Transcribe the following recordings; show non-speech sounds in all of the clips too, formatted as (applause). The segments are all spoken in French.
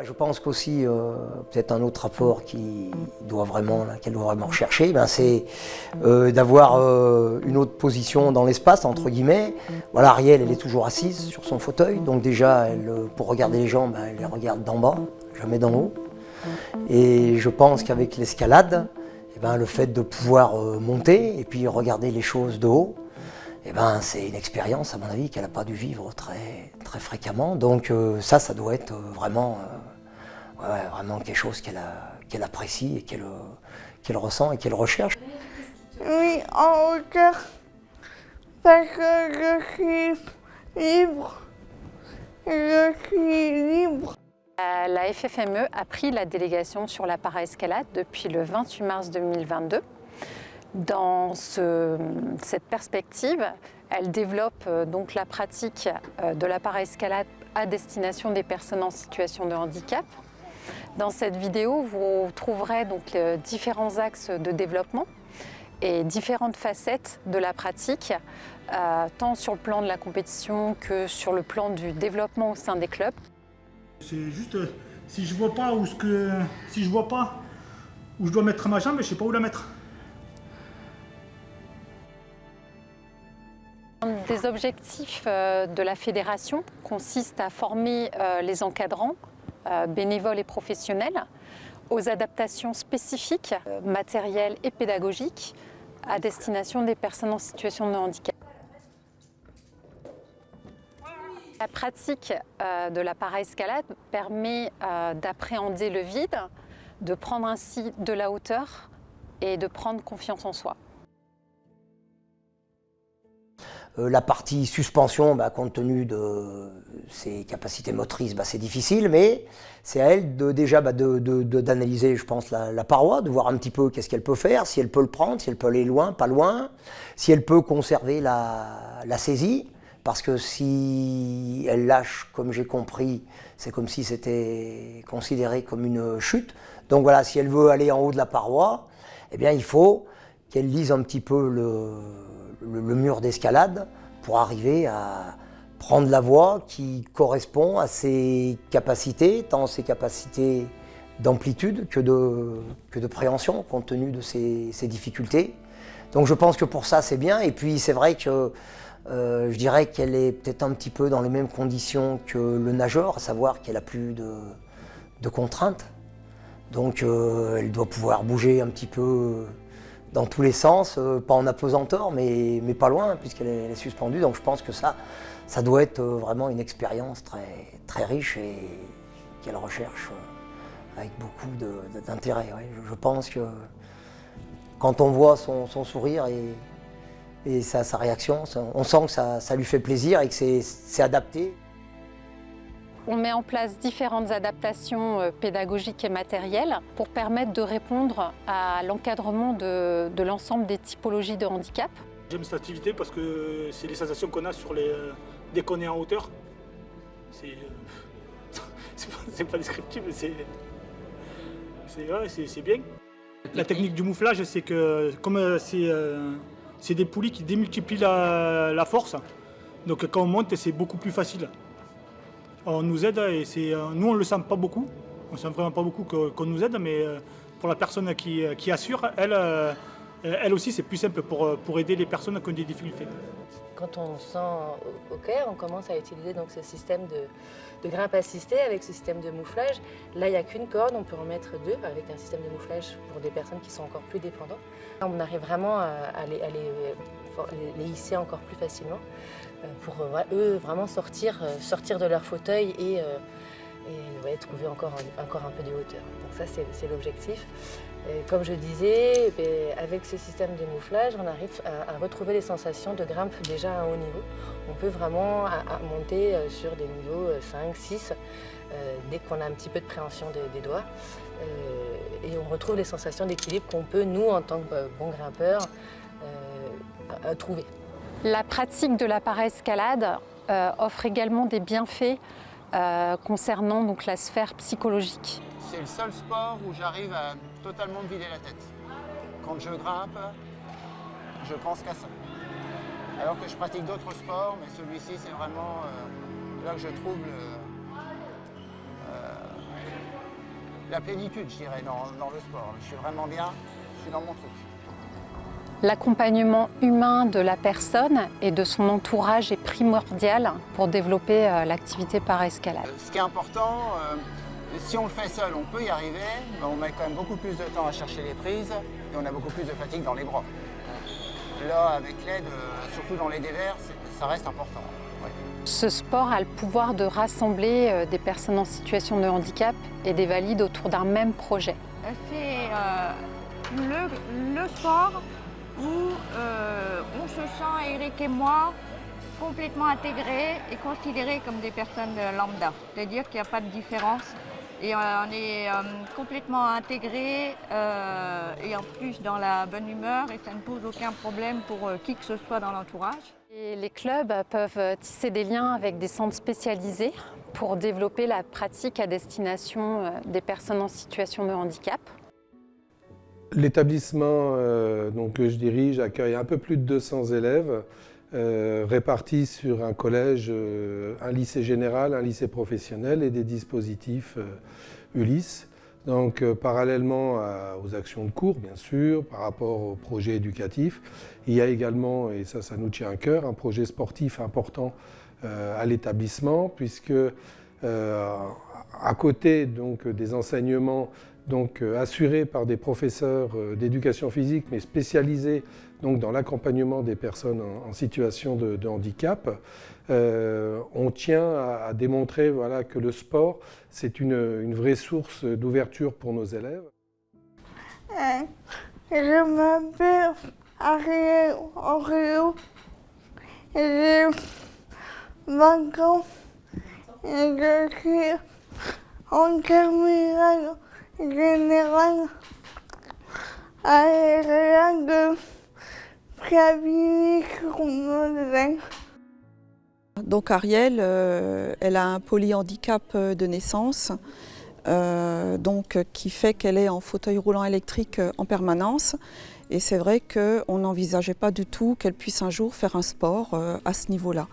Je pense qu'aussi, euh, peut-être un autre rapport qui doit vraiment, qu'elle doit vraiment rechercher, ben c'est euh, d'avoir euh, une autre position dans l'espace, entre guillemets. Ariel, elle est toujours assise sur son fauteuil, donc déjà, elle, pour regarder les gens, ben, elle les regarde d'en bas, jamais d'en haut. Et je pense qu'avec l'escalade, eh ben, le fait de pouvoir monter et puis regarder les choses de haut, eh ben, c'est une expérience, à mon avis, qu'elle n'a pas dû vivre très, très fréquemment. Donc euh, ça, ça doit être euh, vraiment, euh, ouais, vraiment quelque chose qu'elle apprécie et qu'elle qu'elle ressent et qu'elle recherche. Oui, en hauteur. Parce que je suis libre. Je suis libre. La FFME a pris la délégation sur la paraescalade depuis le 28 mars 2022. Dans ce- cette perspective, elle développe euh, donc la pratique euh, de la paraescalade à destination des personnes en situation de handicap. Dans cette vidéo, vous trouverez donc les différents axes de développement et différentes facettes de la pratique, euh, tant sur le plan de la compétition que sur le plan du développement au sein des clubs. C'est juste euh, si je vois si vois pas où je dois mettre ma jambe, je sais pas où la mettre. Un des objectifs euh, de la fédération consiste à former euh, les encadrants, euh, bénévoles et professionnels, aux adaptations spécifiques, matérielles et pédagogiques, à destination des personnes en situation de handicap. La pratique de la paraescalade permet d'appréhender le vide, de prendre ainsi de la hauteur et de prendre confiance en soi. Euh, la partie suspension, bah, compte tenu de ses capacités motrices, bah, c'est difficile, mais c'est à elle de, déjà bah, de- de- d'analyser, je pense, la, la paroi, de voir un petit peu qu'est-ce qu'elle peut faire, si elle peut le prendre, si elle peut aller loin, pas loin, si elle peut conserver la, la saisie, parce que si elle lâche, comme j'ai compris, c'est comme si c'était considéré comme une chute. Donc voilà, si elle veut aller en haut de la paroi, eh bien il faut qu'elle lise un petit peu le, le- mur d'escalade pour arriver à prendre la voie qui correspond à ses capacités, tant ses capacités d'amplitude que de, que de préhension, compte tenu de ses, ses difficultés. Donc je pense que pour ça c'est bien. Et puis c'est vrai que euh, je dirais qu'elle est peut-être un petit peu dans les mêmes conditions que le nageur, à savoir qu'elle a plus de, de contraintes. Donc euh, elle doit pouvoir bouger un petit peu dans tous les sens, euh, pas en apesanteur, mais, mais pas loin, puisqu'elle est, suspendue. Donc je pense que ça, ça doit être euh, vraiment une expérience très, très riche et qu'elle recherche euh, avec beaucoup d'intérêt. Je, pense que quand on voit son, sourire et, et sa, réaction, on sent que ça, ça lui fait plaisir et que c'est adapté. On met en place différentes adaptations euh, pédagogiques et matérielles pour permettre de répondre à l'encadrement de, l'ensemble des typologies de handicap. J'aime cette activité parce que c'est les sensations qu'on a sur les euh, dès qu'on est en hauteur. C'est euh, (laughs) pas, pas descriptible, c'est c'est bien. La technique du mouflage, c'est que comme c'est des poulies qui démultiplient la force, donc quand on monte, c'est beaucoup plus facile. On nous aide et c'est euh, nous on le sent pas beaucoup, on sent vraiment pas beaucoup qu'on nous aide, mais euh, pour la personne qui, qui assure, elle, euh, elle aussi c'est plus simple pour, euh, pour aider les personnes qui ont des difficultés. Quand on se sent au, clair, on commence à utiliser donc ce système de, de grimpe assistée avec ce système de mouflage. Là, il n'y a qu'une corde, on peut en mettre deux avec un système de mouflage pour des personnes qui sont encore plus dépendantes. On arrive vraiment à, à les, à les, euh, les- hisser encore plus facilement euh, pour euh, eux vraiment sortir, euh, sortir de leur fauteuil et, trouver encore, un- encore un peu de hauteur. Donc ça, c'est l'objectif. Comme je disais, ben, avec ce système de mouflage, on arrive à, retrouver les sensations de grimpe déjà à un haut niveau. On peut vraiment monter sur des niveaux euh, 5, 6, euh, dès qu'on a un petit peu de préhension de- des doigts. Et on retrouve les sensations d'équilibre qu'on peut, nous, en tant que bons grimpeurs, trouver. La pratique de la paraescalade euh, offre également des bienfaits euh, concernant donc, la sphère psychologique. C'est le seul sport où j'arrive à totalement me vider la tête. Quand je grimpe, je pense qu'à ça. Alors que je pratique d'autres sports, mais celui-ci, c'est vraiment euh, là que je trouve le- euh, la plénitude, je dirais, dans, dans le sport. Je suis vraiment bien, je suis dans mon truc. L'accompagnement humain de la personne et de son entourage est primordial pour développer euh, l'activité par escalade. Ce qui est important, euh, si on le fait seul, on peut y arriver, mais on met quand même beaucoup plus de temps à chercher les prises et on a beaucoup plus de fatigue dans les bras. Là, avec l'aide, euh, surtout dans les dévers, ça reste important. ouais. Ce sport a le pouvoir de rassembler des personnes en situation de handicap et des valides autour d'un même projet. C'est euh, le, le sport où euh, on se sent, Eric et moi, complètement intégrés et considérés comme des personnes euh, lambda. C'est-à-dire qu'il n'y a pas de différence et euh, on est complètement intégrés et en plus dans la bonne humeur et ça ne pose aucun problème pour qui que ce soit dans l'entourage. Les clubs peuvent tisser des liens avec des centres spécialisés pour développer la pratique à destination des personnes en situation de handicap. L'établissement euh, que je dirige accueille un peu plus de 200 élèves euh, répartis sur un collège, euh, un lycée général, un lycée professionnel et des dispositifs Ulysse. Donc parallèlement aux actions de cours, bien sûr, par rapport aux projets éducatifs, il y a également, et ça, ça nous tient à cœur, un projet sportif important à l'établissement, puisque à côté donc, des enseignements donc, euh, assurés par des professeurs euh, d'éducation physique, mais spécialisés donc, dans l'accompagnement des personnes en, situation de, handicap. Euh, on tient à, démontrer voilà, que le sport, c'est une, vraie source d'ouverture pour nos élèves. Je m'appelle Ariel Oreo. J'ai 20 ans et je suis en terminale générale à l'ERA de Fiabilis-sur-Moselle. Donc Ariel, euh, elle a un polyhandicap euh, de naissance, euh, donc qui fait qu'elle est en fauteuil roulant électrique euh, en permanence. Et c'est vrai qu'on n'envisageait pas du tout qu'elle puisse un jour faire un sport euh, à ce niveau-là.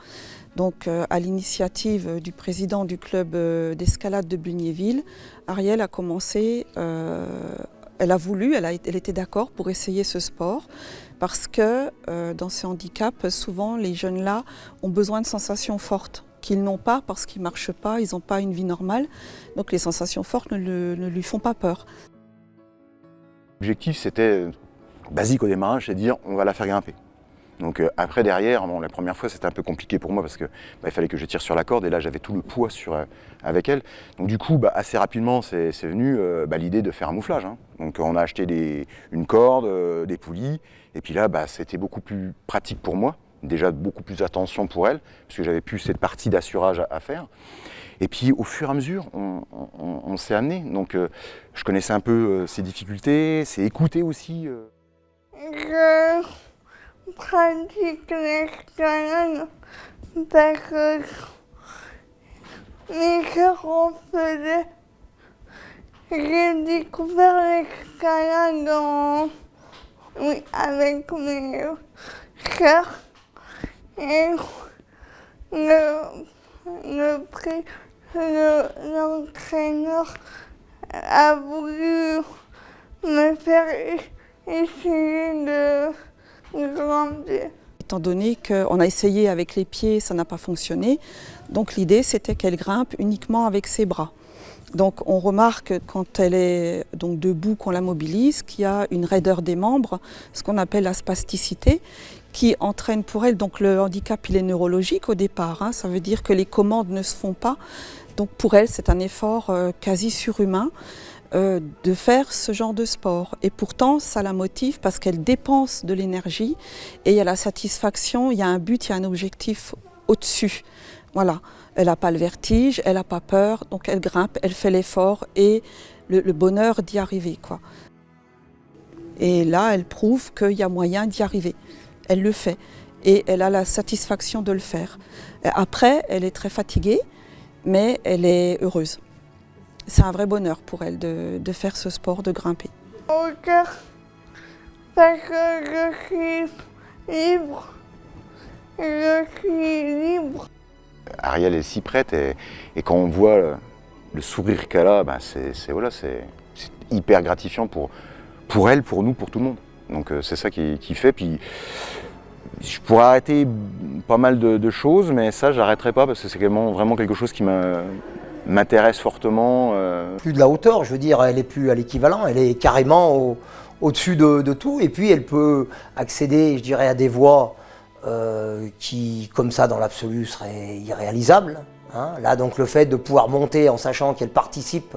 Donc à l'initiative du président du club d'escalade de Bugnéville, Ariel a commencé, elle a voulu, elle, elle était d'accord pour essayer ce sport parce que dans ces handicaps, souvent les jeunes-là ont besoin de sensations fortes qu'ils n'ont pas parce qu'ils ne marchent pas, ils n'ont pas une vie normale. Donc les sensations fortes ne, lui font pas peur. L'objectif, c'était euh, basique au démarrage, c'est de dire on va la faire grimper. Donc euh, après, derrière, bon, la première fois, c'était un peu compliqué pour moi parce que bah, fallait que je tire sur la corde et là, j'avais tout le poids sur, euh, avec elle. Donc du coup, bah, assez rapidement, c'est venu bah, l'idée de faire un mouflage. hein. Donc on a acheté une corde, des poulies, et puis là, c'était beaucoup plus pratique pour moi. Déjà beaucoup plus attention pour elle, parce que j'avais plus cette partie d'assurage à, faire. Et puis au fur et à mesure, on, s'est amené. Donc euh, je connaissais un peu euh, ses difficultés, c'est écouter aussi. euh, Je pratique l'escalade parce que mes en faisaient. J'ai découvert l'escalade en- oui, avec mes sœurs et le, le l'entraîneur a voulu me faire essayer de grandir. Étant donné qu'on a essayé avec les pieds, ça n'a pas fonctionné, donc l'idée c'était qu'elle grimpe uniquement avec ses bras. Donc on remarque quand elle est donc debout, qu'on la mobilise, qu'il y a une raideur des membres, ce qu'on appelle la spasticité, qui entraîne pour elle, donc le handicap il est neurologique au départ, hein, ça veut dire que les commandes ne se font pas, donc pour elle c'est un effort euh, quasi surhumain euh, de faire ce genre de sport. Et pourtant ça la motive parce qu'elle dépense de l'énergie et il y a la satisfaction, il y a un but, il y a un objectif au-dessus. Voilà, elle n'a pas le vertige, elle n'a pas peur, donc elle grimpe, elle fait l'effort et le, le bonheur d'y arriver. Quoi. Et là, elle prouve qu'il y a moyen d'y arriver. Elle le fait et elle a la satisfaction de le faire. Après, elle est très fatiguée, mais elle est heureuse. C'est un vrai bonheur pour elle de, de faire ce sport, de grimper. hauteur parce que je suis libre. Je suis libre. Ariel est si prête et, et quand on voit le, le sourire qu'elle a, ben c'est voilà, c'est hyper gratifiant pour, pour elle, pour nous, pour tout le monde. Donc c'est ça qui, qui, fait. Puis je pourrais arrêter pas mal de, choses, mais ça, j'arrêterai pas parce que c'est vraiment, quelque chose qui m'intéresse fortement. Plus de la hauteur, je veux dire, elle est plus à l'équivalent, elle est carrément au-dessus de, tout. Et puis elle peut accéder, je dirais, à des voies qui, comme ça, dans l'absolu, seraient irréalisables. Hein. Là, donc, le fait de pouvoir monter en sachant qu'elle participe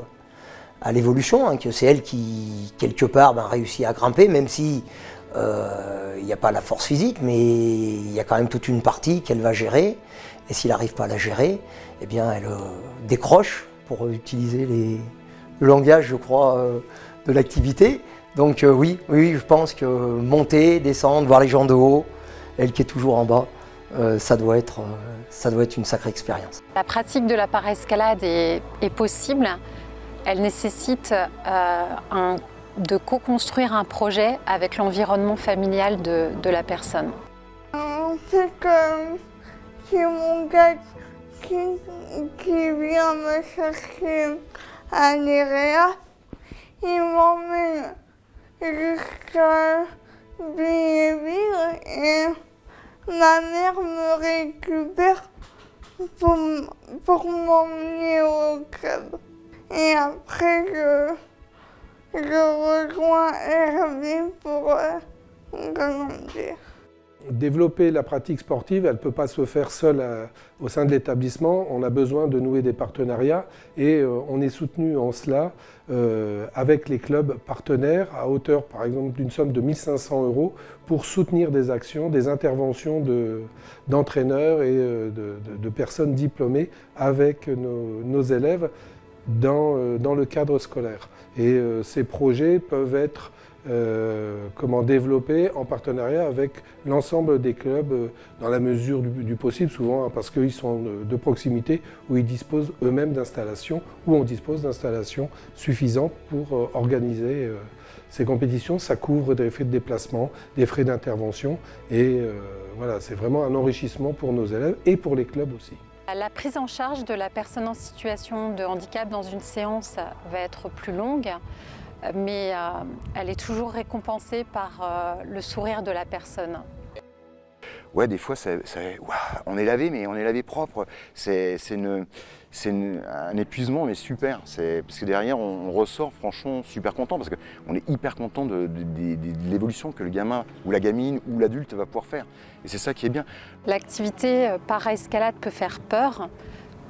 à l'évolution, hein, que c'est elle qui, quelque part, ben, réussit à grimper, même si euh, il n'y a pas la force physique, mais il y a quand même toute une partie qu'elle va gérer. Et s'il n'arrive pas à la gérer, eh bien, elle euh, décroche, pour utiliser le langage, je crois, euh, de l'activité. Donc oui, oui, je pense que monter, descendre, voir les gens de haut, elle qui est toujours en bas, ça doit être ça doit être une sacrée expérience. La pratique de la paraescalade est, est possible. Elle nécessite euh, de co-construire un projet avec l'environnement familial de, de, la personne. C'est comme si mon gars qui, qui vient me chercher à l'IREA, il m'emmène jusqu'à Billéville et ma mère me récupère pour, pour m'emmener au club. Et après, je, je rejoins Hervé pour euh. Développer la pratique sportive, elle ne peut pas se faire seule euh, au sein de l'établissement. On a besoin de nouer des partenariats et euh, on est soutenu en cela avec les clubs partenaires à hauteur par exemple d'une somme de 1500 euros pour soutenir des actions, des interventions d'entraîneurs et de, personnes diplômées avec nos, élèves dans, dans, le cadre scolaire. Et ces projets peuvent être euh, comment en partenariat avec l'ensemble des clubs euh, dans la mesure du, possible, souvent hein, parce qu'ils sont de, proximité où ils disposent eux-mêmes d'installations, où on dispose d'installations suffisantes pour euh, organiser ces compétitions. Ça couvre des frais de déplacement, des frais d'intervention et voilà, c'est vraiment un enrichissement pour nos élèves et pour les clubs aussi. La prise en charge de la personne en situation de handicap dans une séance va être plus longue mais euh, elle est toujours récompensée par euh, le sourire de la personne. Ouais, des fois, on est lavé, mais on est lavé propre. C'est un épuisement, mais super. Parce que derrière, on, ressort franchement super content, parce qu'on est hyper content de, l'évolution que le gamin ou la gamine ou l'adulte va pouvoir faire. Et c'est ça qui est bien. L'activité euh, para-escalade peut faire peur,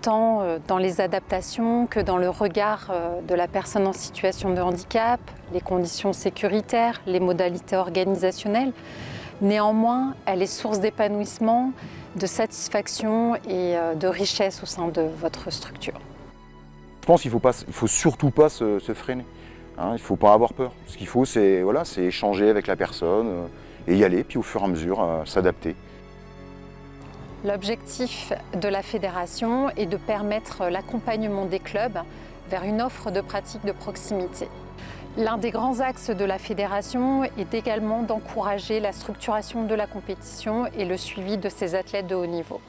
tant euh, dans les adaptations que dans le regard euh, de la personne en situation de handicap, les conditions sécuritaires, les modalités organisationnelles. Néanmoins, elle est source d'épanouissement, de satisfaction et euh, de richesse au sein de votre structure. Je pense qu'il ne faut, faut, surtout pas se, freiner. Hein. il ne faut pas avoir peur. Ce qu'il faut, c'est voilà, échanger avec la personne et y aller, puis au fur et à mesure, s'adapter. L'objectif de la fédération est de permettre l'accompagnement des clubs vers une offre de pratique de proximité. L'un des grands axes de la fédération est également d'encourager la structuration de la compétition et le suivi de ces athlètes de haut niveau.